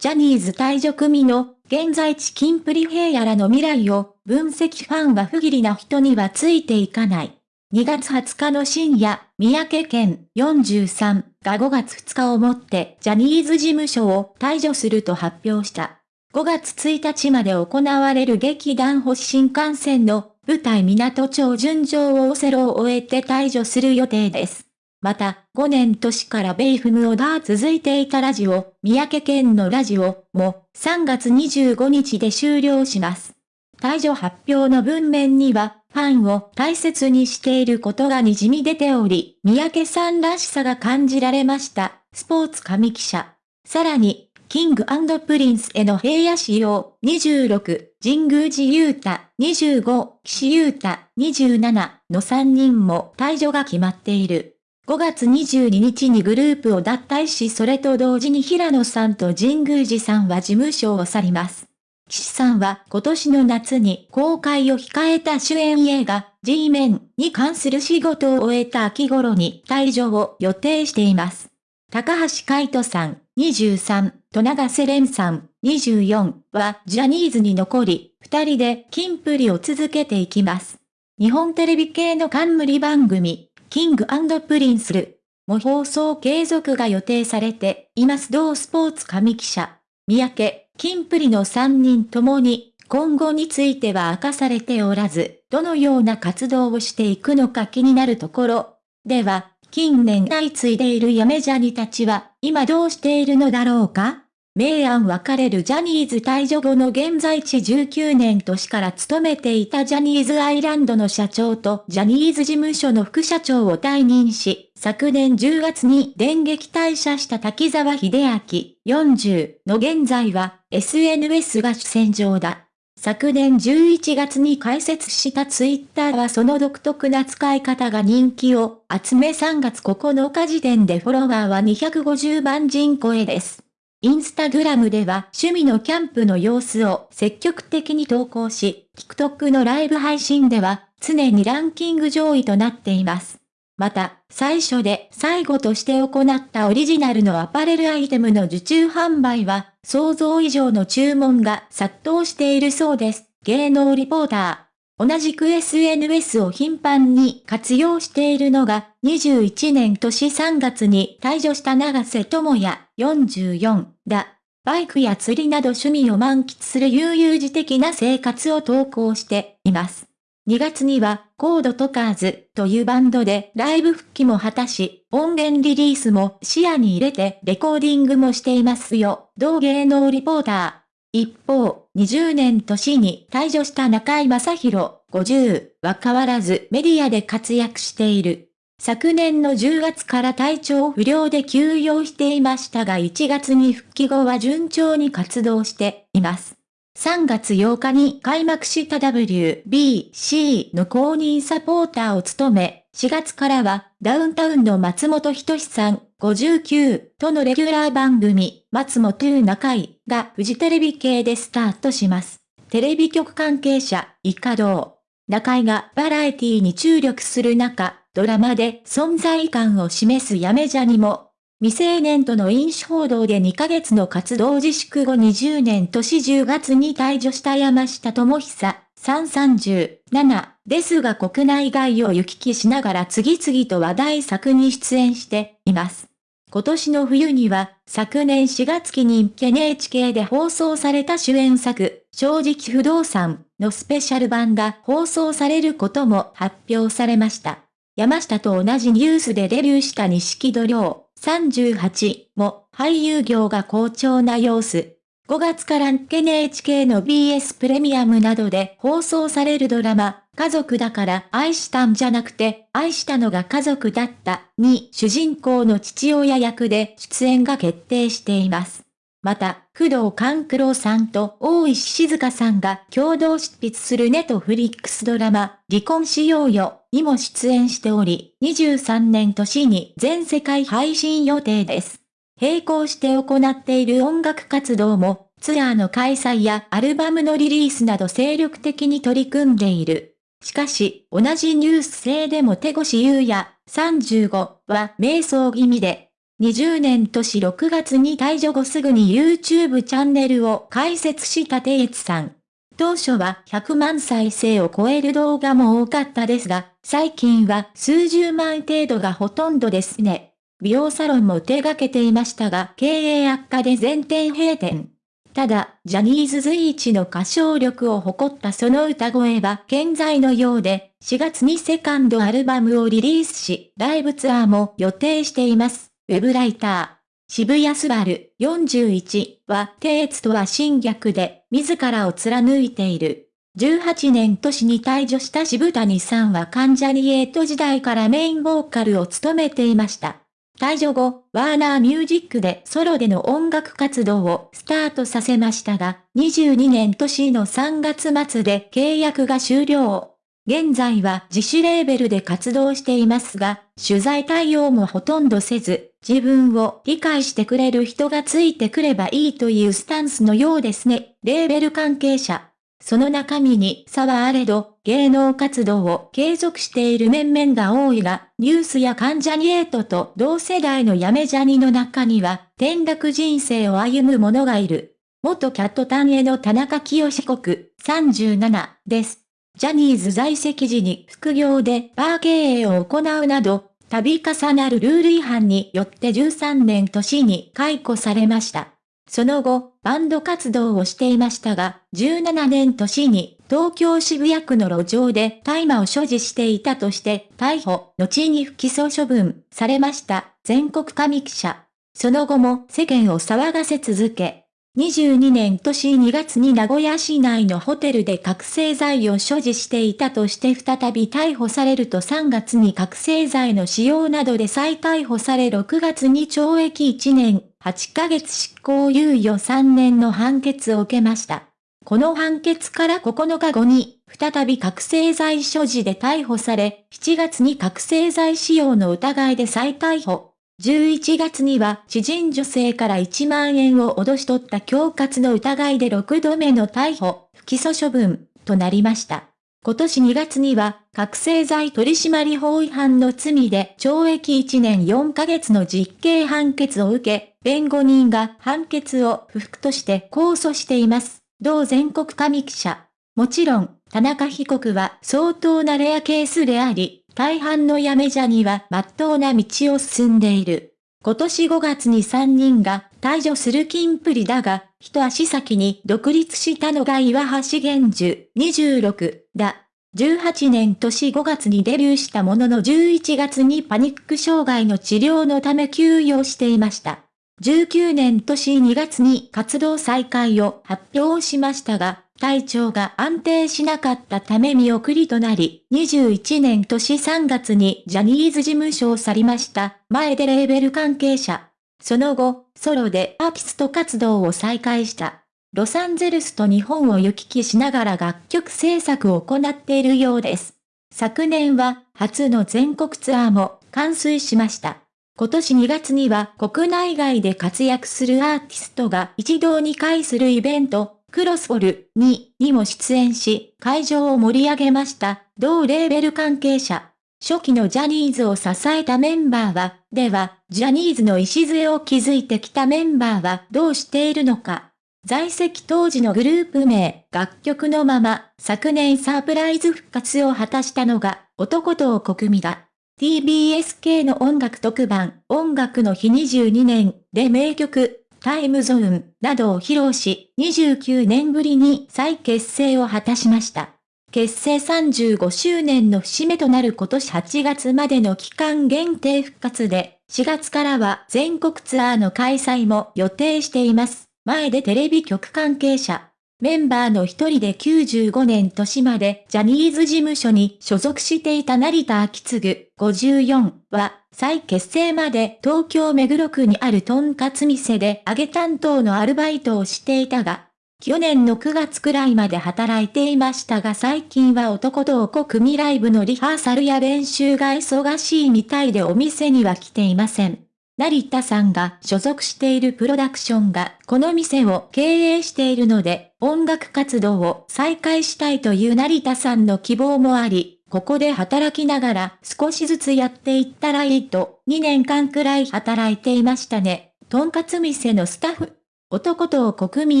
ジャニーズ退場組の現在地キンプリ平野らの未来を分析ファンは不義理な人にはついていかない。2月20日の深夜、三宅県43が5月2日をもってジャニーズ事務所を退場すると発表した。5月1日まで行われる劇団星新幹線の舞台港町順調をオセロを終えて退場する予定です。また、5年年から bayfm で続いていたラジオ、三宅健のラジオも3月25日で終了します。退場発表の文面には、ファンを大切にしていることが滲み出ており、三宅さんらしさが感じられました。スポーツ紙記者。さらに、 King & Prince への平野紫耀26、神宮寺勇太25、岸優太27の3人も退場が決まっている。5月22日にグループを脱退しそれと同時に平野さんと神宮寺さんは事務所を去ります。岸さんは今年の夏に公開を控えた主演映画 G メンに関する仕事を終えた秋頃に退場を予定しています。高橋海人さん23、と長瀬廉さん24はジャニーズに残り、二人でキンプリを続けていきます。日本テレビ系の冠番組、 King & Prince るも放送継続が予定されています同スポーツ紙記者、三宅、キンプリの3人ともに、今後については明かされておらず、どのような活動をしていくのか気になるところ。では、近年相次いでいるやめジャニたちは、今どうしているのだろうか？明暗分かれるジャニーズ退場後の現在地19年年から勤めていたジャニーズアイランドの社長とジャニーズ事務所の副社長を退任し、昨年10月に電撃退社した滝沢秀明40の現在は SNS が主戦場だ。昨年11月に開設したツイッターはその独特な使い方が人気を集め3月9日時点でフォロワーは250万人超えです。インスタグラムでは趣味のキャンプの様子を積極的に投稿し、TikTok のライブ配信では常にランキング上位となっています。また、最初で最後として行ったオリジナルのアパレルアイテムの受注販売は、想像以上の注文が殺到しているそうです。芸能リポーター。同じく SNS を頻繁に活用しているのが、21年年3月に退場した長瀬智也44だ。バイクや釣りなど趣味を満喫する悠々自適な生活を投稿しています。2月には、コードトカーズというバンドでライブ復帰も果たし、音源リリースも視野に入れてレコーディングもしていますよ。同芸能リポーター。一方、20年年に退場した中井正宏50は変わらずメディアで活躍している。昨年の10月から体調不良で休養していましたが1月に復帰後は順調に活動しています。3月8日に開幕した WBC の公認サポーターを務め、4月からはダウンタウンの松本人志さん59とのレギュラー番組、松本中井がフジテレビ系でスタートします。テレビ局関係者、イカドウ。中井がバラエティに注力する中、ドラマで存在感を示すやめじゃにも、未成年との飲酒報道で2ヶ月の活動自粛後20年年10月に退場した山下智久、337ですが国内外を行き来しながら次々と話題作に出演しています。今年の冬には、昨年4月期に NHK で放送された主演作、正直不動産のスペシャル版が放送されることも発表されました。山下と同じニュースでデビューした錦戸亮38も俳優業が好調な様子。5月から NHK の BS プレミアムなどで放送されるドラマ、家族だから愛したんじゃなくて、愛したのが家族だったに主人公の父親役で出演が決定しています。また、工藤官九郎さんと大石静香さんが共同執筆するネトフリックスドラマ、離婚しようよにも出演しており、23年年に全世界配信予定です。並行して行っている音楽活動も、ツアーの開催やアルバムのリリースなど精力的に取り組んでいる。しかし、同じニュース性でも手越優也35は瞑想気味で、20年年6月に退場後すぐに YouTube チャンネルを開設したテイツさん。当初は100万再生を超える動画も多かったですが、最近は数十万程度がほとんどですね。美容サロンも手掛けていましたが、経営悪化で全店閉店。ただ、ジャニーズ随一の歌唱力を誇ったその歌声は健在のようで、4月にセカンドアルバムをリリースし、ライブツアーも予定しています。ウェブライター。渋谷スバル41は、テーツとは新逆で、自らを貫いている。18年年に退場した渋谷さんは関ジャニエイト時代からメインボーカルを務めていました。退場後、ワーナーミュージックでソロでの音楽活動をスタートさせましたが、22年年の3月末で契約が終了。現在は自主レーベルで活動していますが、取材対応もほとんどせず、自分を理解してくれる人がついてくればいいというスタンスのようですね。レーベル関係者。その中身に差はあれど、芸能活動を継続している面々が多いが、ニュースや関ジャニエイトと同世代のやめジャニの中には、転落人生を歩む者がいる。元キャットタンへの田中清被告、37です。ジャニーズ在籍時に副業でバー経営を行うなど、度重なるルール違反によって13年年に解雇されました。その後、バンド活動をしていましたが、17年年に東京渋谷区の路上で大麻を所持していたとして逮捕、後に不起訴処分されました全国神記者。その後も世間を騒がせ続け、22年年2月に名古屋市内のホテルで覚醒剤を所持していたとして再び逮捕されると3月に覚醒剤の使用などで再逮捕され6月に懲役1年8ヶ月執行猶予3年の判決を受けました。この判決から9日後に再び覚醒剤所持で逮捕され、7月に覚醒剤使用の疑いで再逮捕。11月には知人女性から1万円を脅し取った恐喝の疑いで6度目の逮捕、不起訴処分となりました。今年2月には、覚醒剤取締法違反の罪で懲役1年4ヶ月の実刑判決を受け、弁護人が判決を不服として控訴しています。同全国神記者。もちろん、田中被告は相当なレアケースであり、大半のやめじゃには真っ当な道を進んでいる。今年5月に3人が退場する金プリだが、一足先に独立したのが岩橋玄樹26だ。18年年5月にデビューしたものの11月にパニック障害の治療のため休養していました。19年年2月に活動再開を発表しましたが、体調が安定しなかったため見送りとなり、21年年3月にジャニーズ事務所を去りました。前でレーベル関係者。その後、ソロでアーティスト活動を再開した。ロサンゼルスと日本を行き来しながら楽曲制作を行っているようです。昨年は初の全国ツアーも完遂しました。今年2月には国内外で活躍するアーティストが一堂に会するイベント、クロスフォルににも出演し、会場を盛り上げました。同レーベル関係者。初期のジャニーズを支えたメンバーは、では、ジャニーズの礎を築いてきたメンバーはどうしているのか。在籍当時のグループ名、楽曲のまま、昨年サプライズ復活を果たしたのが、男と国民だ。TBSK の音楽特番、音楽の日22年で名曲、タイムゾーンなどを披露し、29年ぶりに再結成を果たしました。結成35周年の節目となる今年8月までの期間限定復活で、4月からは全国ツアーの開催も予定しています。前でテレビ局関係者。メンバーの一人で95年年までジャニーズ事務所に所属していた成田秋次54は再結成まで東京目黒区にあるとんかつ店で揚げ担当のアルバイトをしていたが、去年の9月くらいまで働いていましたが最近は男とおこ組ライブのリハーサルや練習が忙しいみたいでお店には来ていません。成田さんが所属しているプロダクションがこの店を経営しているので音楽活動を再開したいという成田さんの希望もあり、ここで働きながら少しずつやっていったらいいと、2年間くらい働いていましたね。とんかつ店のスタッフ。男と国民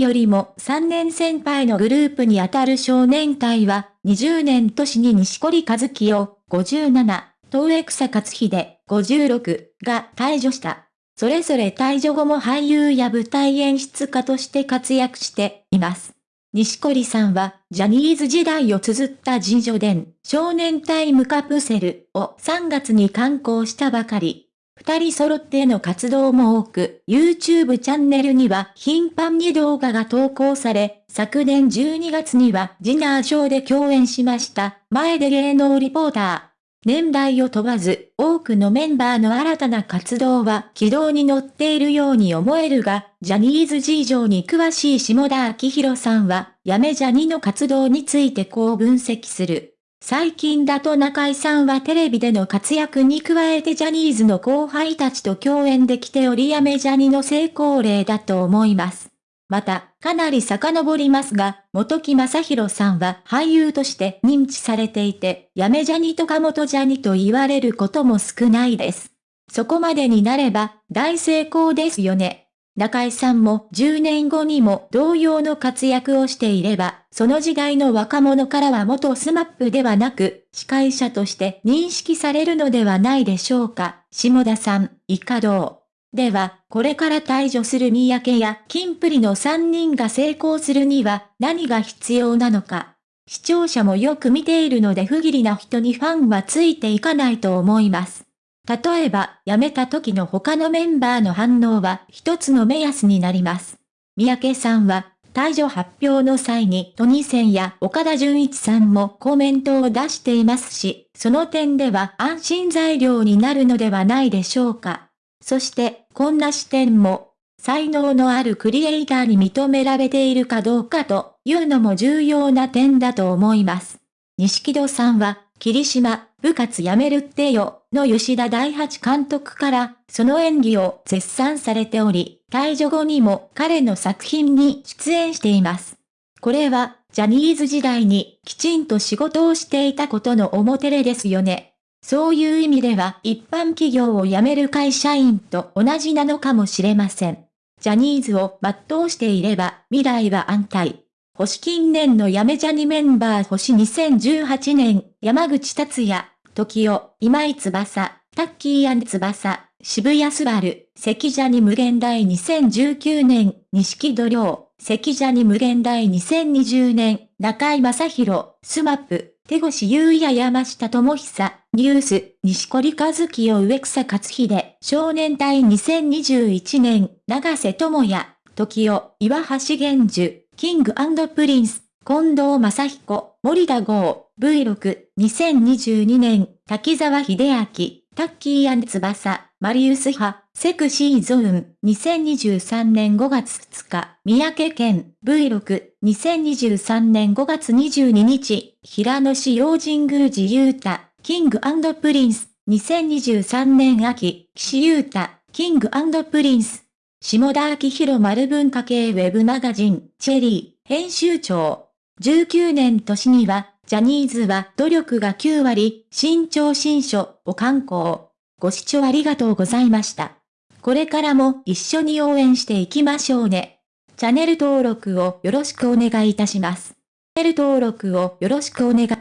よりも3年先輩のグループにあたる少年隊は、20年年に西堀和樹を57、東江草勝秀56が退場した。それぞれ退場後も俳優や舞台演出家として活躍しています。西堀さんは、ジャニーズ時代を綴った自叙伝、少年タイムカプセルを3月に刊行したばかり。二人揃っての活動も多く、YouTube チャンネルには頻繁に動画が投稿され、昨年12月にはディナーショーで共演しました、前で芸能リポーター。年代を問わず、多くのメンバーの新たな活動は軌道に乗っているように思えるが、ジャニーズ事情に詳しい下田明宏さんは、やめジャニの活動についてこう分析する。最近だと中居さんはテレビでの活躍に加えてジャニーズの後輩たちと共演できておりやめジャニの成功例だと思います。また、かなり遡りますが、本木雅弘さんは俳優として認知されていて、やめジャニとか元ジャニと言われることも少ないです。そこまでになれば、大成功ですよね。中居さんも10年後にも同様の活躍をしていれば、その時代の若者からは元 SMAP ではなく、司会者として認識されるのではないでしょうか。下田さん、いかどう？では、これから退場する三宅や金プリの3人が成功するには何が必要なのか。視聴者もよく見ているので不義理な人にファンはついていかないと思います。例えば、辞めた時の他のメンバーの反応は一つの目安になります。三宅さんは、退場発表の際にトニセンや岡田純一さんもコメントを出していますし、その点では安心材料になるのではないでしょうか。そして、こんな視点も、才能のあるクリエイターに認められているかどうかというのも重要な点だと思います。錦戸さんは、霧島、部活やめるってよ、の吉田大八監督から、その演技を絶賛されており、退場後にも彼の作品に出演しています。これは、ジャニーズ時代にきちんと仕事をしていたことの表れですよね。そういう意味では一般企業を辞める会社員と同じなのかもしれません。ジャニーズを全うしていれば未来は安泰。星近年の辞めジャニメンバー星2018年、山口達也、 TOKIO、今井翼、タッキー&翼、渋谷すばる、関ジャニ無限大2019年、錦戸亮、関ジャニ無限大2020年、中居正広、SMAP、手越優也山下智久、ニュース、西堀和樹を植草克秀、少年隊2021年、長瀬智也、TOKIO、岩橋玄樹、 King & Prince、近藤真彦、森田剛、V6、2022年、滝沢秀明、タッキー翼、マリウス葉、Sexy Zone、2023年5月2日、三宅健、V6、2023年5月22日、平野紫耀、神宮寺勇太、 King & Prince、2023年秋、岸優太、 Kingプリンス、下田明宏丸文化系ウェブマガジン、チェリー、編集長。19年年には、ジャニーズは努力が9割、新潮新書を刊行。ご視聴ありがとうございました。これからも一緒に応援していきましょうね。チャンネル登録をよろしくお願いいたします。チャンネル登録をよろしくお願い